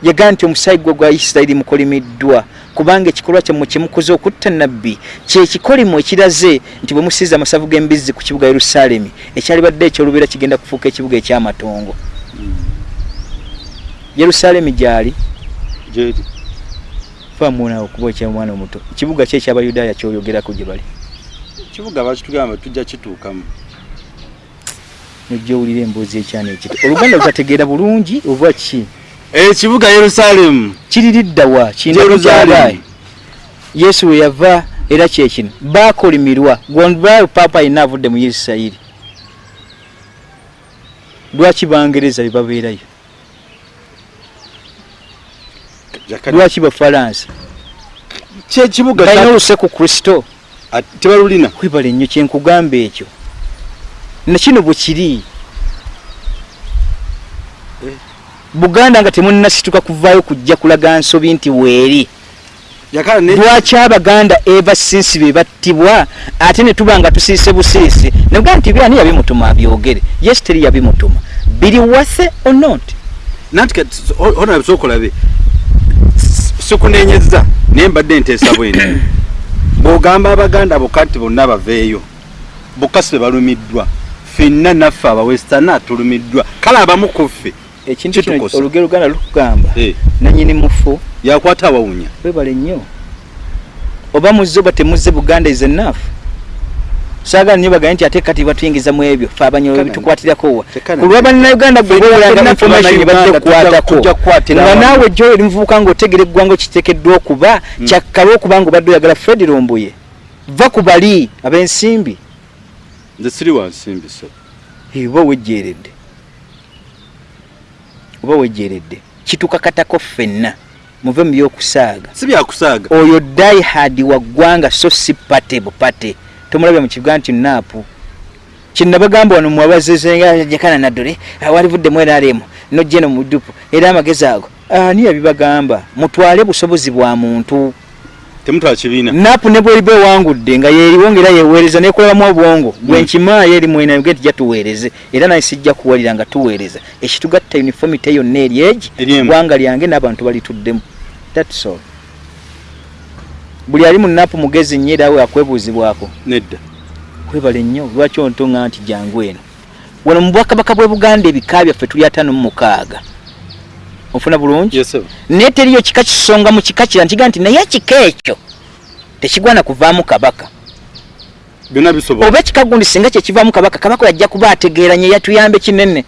Yagaa nti omusaayi gwe gwa isirayiri mukolimiddwa kubanga ekikolwa kyammwe kyemukoze okutta nabbi kyekikolimu ekiraze nti bwe musiiza amasavu g'embizzi ku kibuga yerusaalemi ekyalibadde ekyolubeera kigenda kufuuka ekibuga ekyamatongo. Yerusaalemi gyali famunawo okuba ekyamwana omuto. Kibuga ki ekyabayudaaya kyoyogerako gye bali. Kibuga bakitugamba tujja kituukamu. Nojja owulira emboozi ekyana ekito oluganda lutategeera bulungi oba ki? Ekibuga yerusaalemu kiririddawa kindakyabaayi yesu we yava era kyekino bakolimirwa gondba paapa ayina avudde mu isirayiri. Lwaki bangereza bebabeerayo lwaki bafalansa kyekibuga balina oluse ku kristo tebalulina kwebala ennyo kyenkugamba ekyo nakino bwe kiri buganda nga temunnasituka kuvaayo kujja kulaga nsobi nti weeri lwaki abaganda eva sinsi be battibwa ate ne tuba nga tusiise busiisi nebuga nti byani yabimutuma abyogere yes teri yabimutuma biri wase or not nanti ona bisokolabe sikunenyeza naye mbadde nteesa bwene [coughs] bw'ogamba abaganda bokka nti bonna baveeyo bokka si be balumiddwa. Ffenna naffe abawestana tulumiddwa kale abamu ku ffe ekintu kino luganda lukugamba Eh, nanyini mufu yakwata abawunya webale nnyo. Oba muzze oba temuzze buganda is enough saagala nnyo bagaye nti ate kati batuyingiza mu ebyo fe abanyolo Tekana- tukwatirakowa tekana- ku lwa bannayuganda gwe Fenna- bowulanga fenna information Bannayuganda badde tujja- kukwatako. tujja kukwatira nga awamu. naawe gyoyo oli muvubuka ngaotegera eggwanga okiteekeddwa okuba kyakkala okuba nga obadde oyagala fred lumbuye va ku bali ab'ensimbi. Nze siri wansimbi so Eh, oba wejjeeredde oba wejjeeredde kitukakatako ffenna. Muve mu byokusaaga. Si byakusaaga. Oyo diehard wa ggwanga so si pate bupate tomulabya mu kibuga nti naapu kyenabagamba wano mwabazezenjakana naddole walivuddemu eraremu nojja eno mudupu era amagezi ago ani yabibagamba? Mutwale busobozi bwa muntu. Temutwala kibiina. Naapu ne bweriba ewangudde nga yeriwo ngaera yeweereza nekolamu obwongo. Gwenkimaayo eri mwinayoge nti jatuweereze era naye sijja kuwalira nga tuweereza. Ekitugatta uniformity yonna eri egi ggwanga lyange n'abantu balituddemu. Thats all buli ali mu naapu mugezi nnyo era awe akwebuuzibwako. Nedda. Kwebale nnyo lwaki ontonga nti jangu eno? Wano mu bwakabaka bwe buganda ebika byaffe tuli ataano mu mukaaga. Ofuna bulungi? Naye teriyo kika kisonga mu kika kira nkiga nti naye ekika ekyo tekigwana kuvaamu kabaka. Byonna bisobola. Oba ekika gundi singa kyekivaamu kabaka kabaka yajja kuba ategeeranye yatuyambe kinene.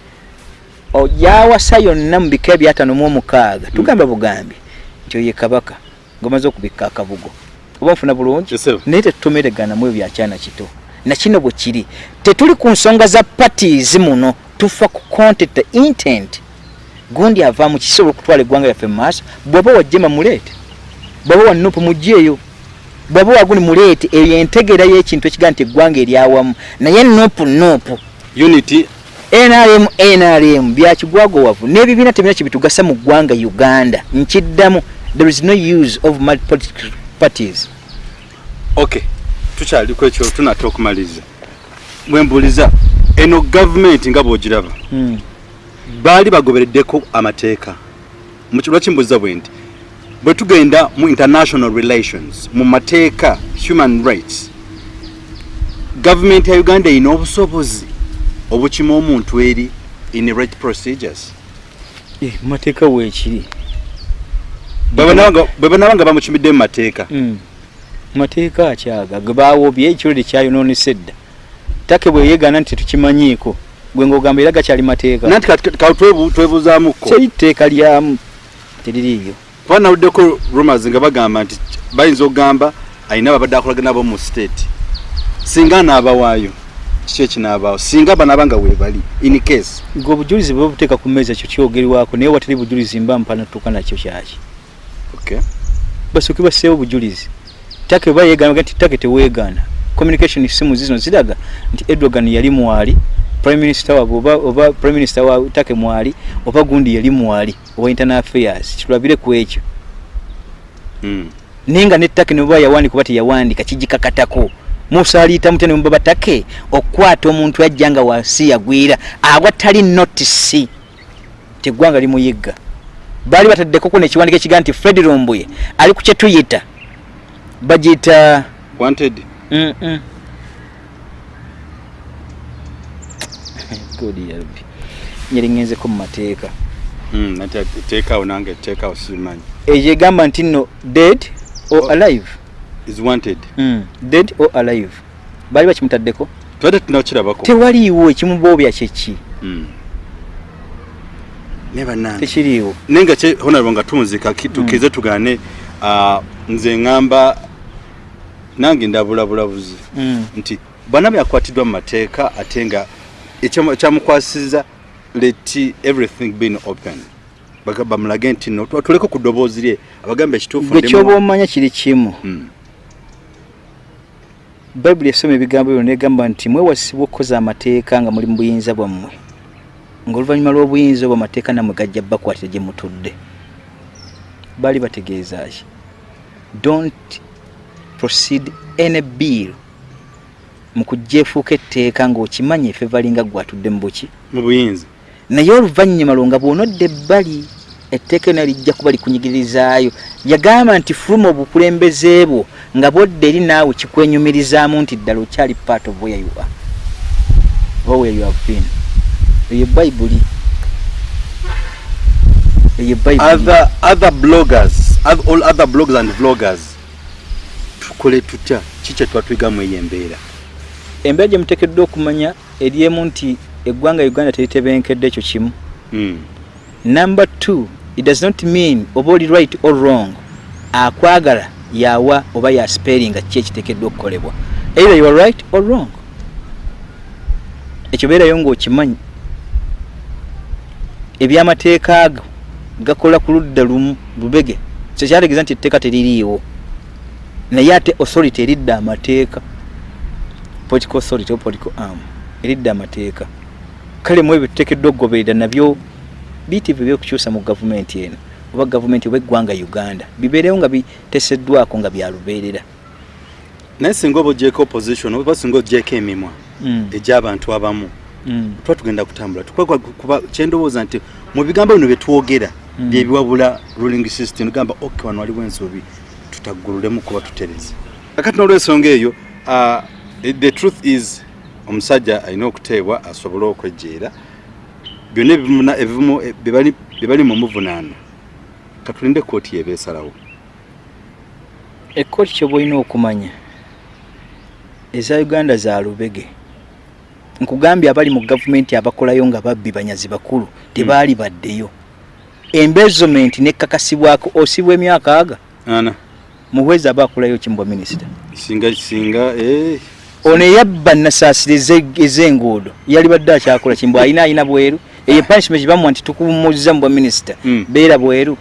Ojawasa yonna mu bika ebyataano mu omukaaga tugamba bugambi nti oye kabaka ngaomaze okubikka akabugo oba nfuna bulungi naye tetutomereganamu ebyo byakyana kito. Nakino bwe kiri tetuli ku nsonga za parties muno tufa ku content intent. Gundi avaamu kisobola okutwala eggwanga lyaffe mu maaso bw'oba wajjema muleete bw'oba wanupu mugyeyo bw'oba waguni muleete eyo entegeera y'ekintu ekigaa nti eggwanga eryawamu naye nupu nupu unity. Nrm nrm byakigwagowavu n'ebibiina tebina kyebitugasa mu ggwanga uganda. Nkiddamu there is no use of multipolitical parties okay tukyaliko ekyo tunate okumaliriza bwembuliza eno gavumenti nga bwogiraba Mm. baali bagobereddeko amateeka. Lwaki mbuliza bwe nti bwe tugenda mu international relations mu mateeka human rights gavumenti ya uganda erina obusobozi obukima omuntu eri in right procedures. Eh, mateeka weekiri bwe banaba nga bamukimidde mu mateeka. Mm. Mateeka akyaga ge baawobye ekirode kyayonoonesa edda take bwe yeegaana nti tetukimanyiiko gwe ng'ogamba era gakyali mateeka. Nanti twebuuzaamukko teri tteeka lyamu teririiyo. Kuba nawuddeko rumors nga bagamba nti bayinza okugamba alina babadde akolaga nabo mu state. Singa anaabawaayo kiki ekinaabaawo singa banaaba nga weebali in case. Gwe obujulizi bwe babuteeka ku mmeeza ekyo kyogerwako naye watali bujulizi mba mpana tuuka nakyo kyaki. Basooke basseewo obujulizi. Take bwe yeegaana nti take teweegaana. Communication simu zino ziraga nti edwagan yali mwali prime minister waabwe oba, oba prime minister wa take mwali oba gundi yali mwali owa internal affairs. Kitulabire ku ekyo. Mm. naye nga nettake ne bweba yawandika oba teyawandika kigikakatako. Musaaliita mutya ne mubaba take? Okukwata omuntu ajja nga wansi yagwira agwa tali notisi teggwanga limuyigga baali bataddekoko nekiwandika ekigaa nti fred lumbuye ali ku kyetuyita bagiyita wanted Mm, mm. God ya Rabbi. nyeri ngenzeko mu mateeka mm. nati teekaawo nange teekaawo simanyi eyo egamba nti nno dead or Oh. alive is wanted mm. dead or alive baali bakimutaddeko tubadde tunakirabako tewaliiwo ekimuboobya kyeki mm. Ne bannange. Tekiriiwo. Naye nga kye honorable nga tunzika ki- tukize tugaane ah, nze ŋŋamba nange ndabulabulabuzi Mm. nti bwana byakwatiddwa mu mateeka ate nga ekyamu- ekyamukwasiza let everything been open. Baga- bamulage nti no tu- tuleke ku ddoboozi lye abagambe ekituufu gwe ndi kyoba mu- omanya kiri kimu. Mm, bayibuli esoma ebigambo byo negamba nti mwewasibwa okukoza amateeka nga muli mu buyinza bwammwe ngaoluvannyuma lw'obuyinza obwo amateeka nammwe gajja bakwatira gye mutudde. Baali bategeeza ki? Don't proceed any bill mu kujja efuuka etteeka ng'okimanya efe balinga gwatudde mu buki. Mu buyinza. Naye oluvannyuma lwo nga bw'onodda ebbali etteeka eno lijja kuba likunyigirizaayo yagamba nti fuluma obukulembeze bwo nga bwodda eri naawe kikwenyumirizaamu nti ddala okyali part of where you are or where you have been eyo bayibuli eyo bayibuli other bloggers all other bloggers and vloggers tukole tutya? Ki kye twatwigamu eyo embeera embeera gye muteekeddwa okumanya eri emu nti eggwanga uganda teritebenkedde ekyo kimu. Mm, number two it does not mean oba oli right or wrong akwagala yawa oba yasperinga ki ekiteekeddwa okukolebwa. Either you are right or wrong. Ekyo beerayo ng'okimanyi ebyamateeka ago gakola ku ludda lumu lubege kyekyategeeza nti etteeka teririiwo. Naye ate authority eridda amateeka political authority or political arm eridda amateeka. Kale mu ebyo tuteekeddwa okugoberera nabyo biyitivu ebyokukyusa mu gavumenti eno oba gavumenti oba eggwanga uganda bibeerewo nga biteeseddwako nga byalubeerera naye singa oba ogyeko opposition oba singa ogyeko emimwa Mm, egy'abantu abamu tuba tugenda kutambula tukwagwa kuba kyendowooza nti mu bigambo bino byetwogera Mm. byebiwabula ruling system tugamba ok wano waliwo ensobi tutaggululemu kuba tutereze. Kakati n'olwensonga eyo uh, the truth is omusajja alina okuteebwa asobole okwejjeera. Byonna ebimuna- ebimu eh, bye bali- bye bali mu muvunaana katulinde kooti yebeesalawo ekkooti kyoba olina okumanya eza uganda za lubege nkugambye abali mu gavumenti abakolayo nga babbi banyazi bakulu tebaali baddeyo. Embezomenti nekkakasibwako osibwa emyaka aga? Ana. Muhwezi aba akolayo kimbwa minisita? Singa singa eh, ono eyabba nasaasira eze- ez'enguudo yali badde akyakola kimbwa alina alina bweru. Eyo punishment bamuwa nti tukumuzza mu bwa minisita. Mm. beera bweru.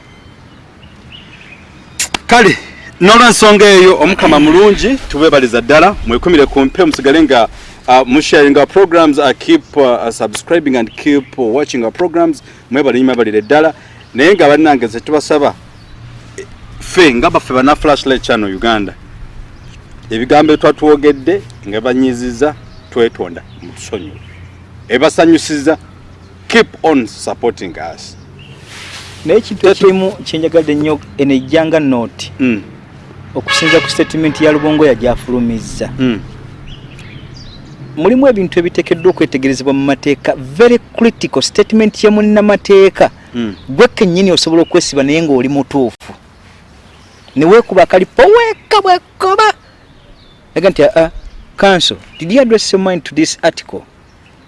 Kale n'olwensonga eyo omukama mulungi tubeebaliza ddala mwekumire ku mpe musigale nga musharing our programs uh, keep uh, subscribing and keep uh, watching our programs. Mwebale mwebalire ddala naye nga bannange nze tubasaba eh, ffe nga baffe bana flashlight channel uganda ebigambo byetwatwogedde nga banyiziza twetonda mutusonyiwe ebasanyusiza keep on supporting us. Naye ekintu ekirimu kyenjagadde ennyo eno ejjanga nooti mm. okusinza ku statement ya lubongoya gyafulumizza. Mm. Mulimu ebintu ebiteekeddwa okwetegerezebwa mu mateeka. Very critical statement ya munnamateeka. Mm. gwe kennyini osobola okwesiba naye ng'oli mutuufu. Neweekuba akalipo weeka bwekoba. Aga nti aa council did you address your mind to this article?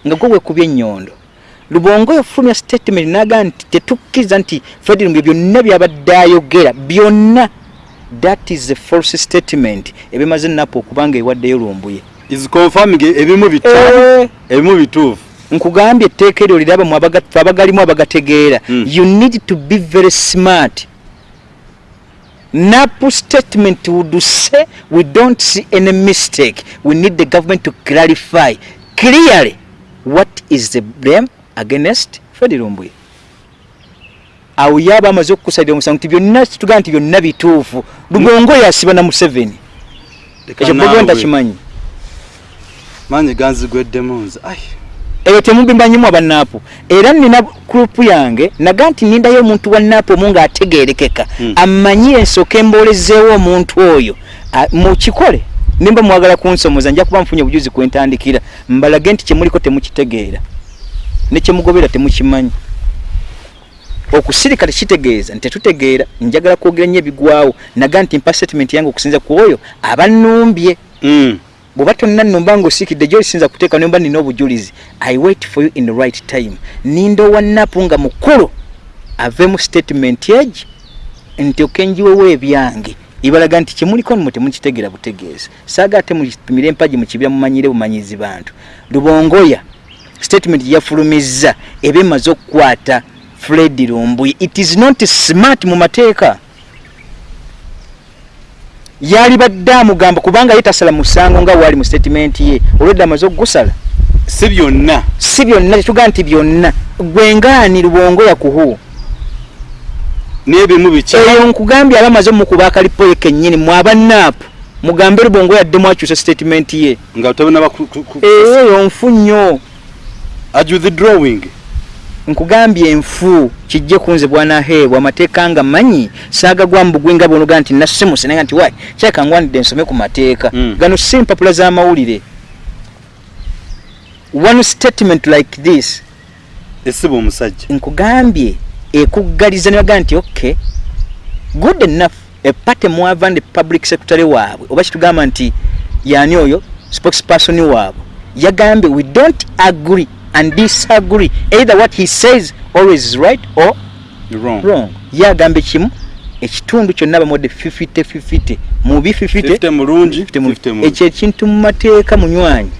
Nga gwe weekubya ennyondo. Lubongo yafulumya statement naga nti tetukkiriza nti fred lumbye byonna byabadde ayogera byonna. That is a false statement. Ebimaze napo okubanga ewaddeyo lumbuye is confirming ebimu bita ebimu bituufu? Nkugambye etteeka eryo liraba mu abagalimu abagategeera. Mm. you need to be very smart. Napu statement would say we don't see any mistake. We need the government to clarify clearly what is the blame against fred lumbuye awo yaba amaze okukusalira omusango nti byonna kitugamba nti byonna bituufu. Lubongo yasiba na museveni. Ekyo bobo ntakimanyi manyi ganzigweddemu nze. Ai ebyo temubimanyimu abanaapu era nina kurupu yange naga nti nindayo omuntu wa naapu omu ng'ategeerekeka. Mm. amanyi ensooka emboolezeewo omuntu oyo. Mukikole nimba mwagala kunsomoza nja kuba nfunye obujuzi kwentandikira mbalage nti kyemuliko temukitegeera. Ne kyemugobera temukimanyi. Okusirika tekitegeeza nti tetutegeera njagala kwogera nnyo ebigwawo. Naga nti mpa statement yange okusinza ku oyo abannumbye. Mm. Bwoba tonna nnumba ng'osiikidde gyolisinza kuteeka nimba nina obujulizi i wait for you in the right time. Ninda owannapu nga mukulu ave mu statement egi nti okenjiwewo ebyange. Ibalaga nti kyemuliko nmwe temukitegeera butegeeza saaga ate mupimire empagi mukibira mumanyire bumanyizi bantu. Lubongoya statement gyeyafulumizza eba emaze okukwata fred lumbuye it is not smart mu mateeka yali badde amugamba kubanga ye tasala musango nga waali mu statement ye olwedde amaze okugusala si byonna. Si byonna tetugaa nti byonna. Gwengaani lubongo yakuhu n'ebimu biki? Eyo nkugambye aba amaze mukuba akalipo ye kennyini mwabannaapu mugambe lubongo yadde mwakyusa statement ye. Nga tabona eyo nfu nnyo aju the drawing nkugambye enfu kijje kunze bwanaheebwa amateeka nga manyi saagagwamu bugwi nga bonoga nti nasemuse naye nti wayi kyaka ngwanidde nsome ku mateeka. Mm. gano si mpapula z'amawulire. One statement like this esiba omusajja. nkugambye ekuggaliza nebaga nti okay good enough epate mwava ndi public secretary waabwe. Oba kitugamba nti yani oyo spokesperson waabwe. Yagambye we don't agree and disagree. Either what he says always is right or wrong. Wrong. Yagambye kimu ekitundu kyonna bamwadde 50-50 mubi 50 50 mulungi 50 mu- 50 mubi. ekyo ekintu mu mateeka munywanyi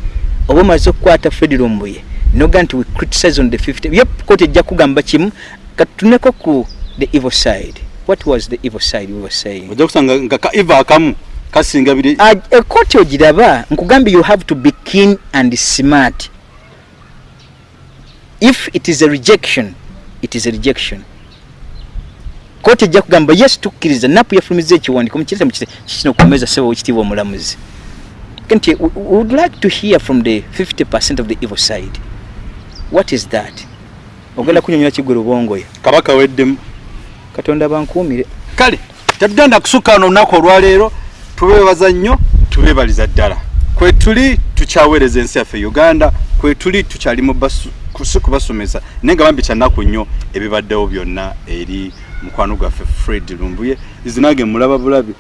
oba omaze okukwata fred lumbuye. Noga nti we criticize on the 50 yep kooti ejja kugamba kimu katuneko ku the evil side. What was the evil side we were saying? Ojja kusanga nga ka iva akamu kasinga biri ekooti ogiraba nkugambye you have to be keen and smart if it is a rejection it is a rejection. Kooti ejja kugamba yes tukkiriza napu yafulumiza ekiwandiiko mukirete mukite kikino okukomeza sebo wekitiibwa omulamuzi? Nti would like to hear from the 50 percent of the evil side. What is that? Ogenda kunyonyola kiggwe lubongoya kabaka weddemu. Katonda bankuumire. Kale tetugenda kusukka wano olunaku olwaleero tubeebaza nnyo tubeebaliza ddala. Kwe tuli tukyaweereza ensi yaffe uganda kwe tuli tukyali mu basu- si kubasomesa. Naye nga bambi kyanaku nnyo ebibaddewo byonna eri mukwano gwaffe fred lumbuye. Izinage mulaba bulabi.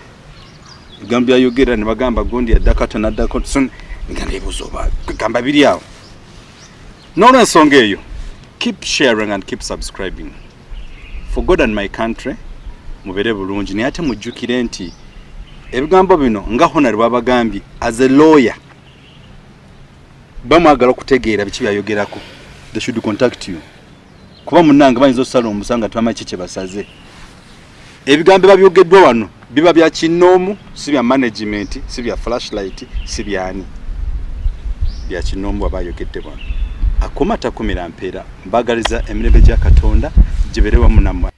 Ebigambo byayogera ne bagamba gundi yaddako ate naddako so nga nebuuza oba gamba biri awo. N'olwensonga eyo. Keep sharing and keep subscribing. For god and my country mubeere bulungi. Naye ate mujjukire nti ebigambo bino nga honari babagambye as a lawyer bamwagala okutegeera biki byayogerako they should contact you. Kuba munange bayinza okusala omusanga tubama ki kyebasaze ebigambo babyogeddwa wano biba bya kinoomu si bya management si bya flashlight si byani? Bya kinoomu waba ayogedde wano. Akuma takumira mpeera. Mbagaliza emirembe gya katonda gibeere wamu nammwe